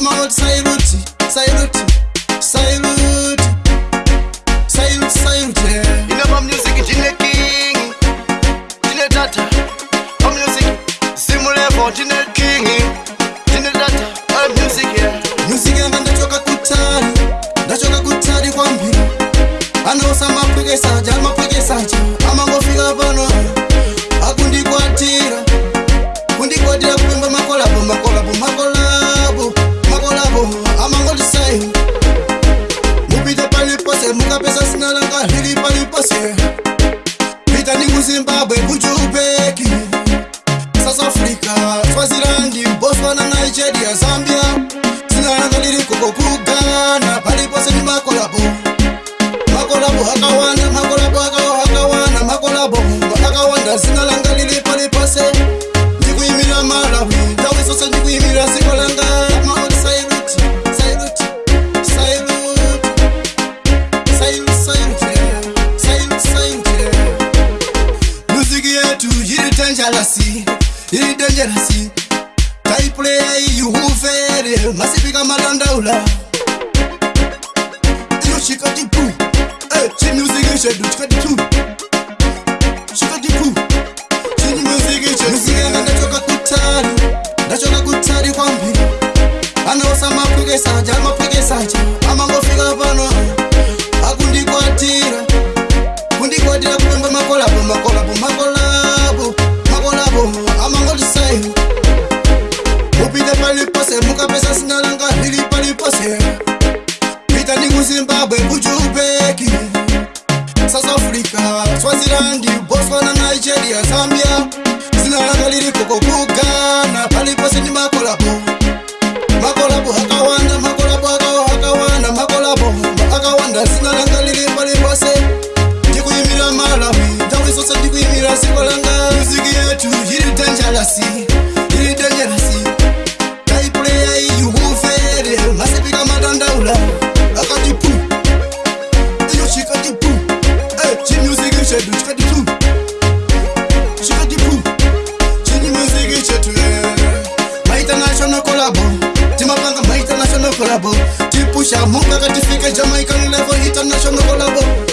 amaoti sairuti sairuti sairuti sairuti sairuti inoma music ndine king ndine tata amusic simulevo ndine kingi paripose pita ninguzimbabwe kujupeki south africa swazirandi boswana nigeria zambia zinaranga liri koko kugana paripose ni makolabo makolabo akawanda makolabo akawanda makolabo akawanda zinal dangerous, it's dangerous. I play you very massive, I'm a landaula. You should cut it too. Hey, she music, you should cut it too. I'm not zimbabwe Ujubeki, south africa swaziland botswana nigeria zambia zina langa lirikoko kugana palipose ndi makolabo makolabo akawanda makolabo hakawanda, akawanda makolabo akawanda zina langa liri palipose ndikuyimira malawi sosa ndikuyimira siko Sikolanga, muziki yetu hiri yiri danjalasi collabo tipusha munga katifike jamaica level international collabo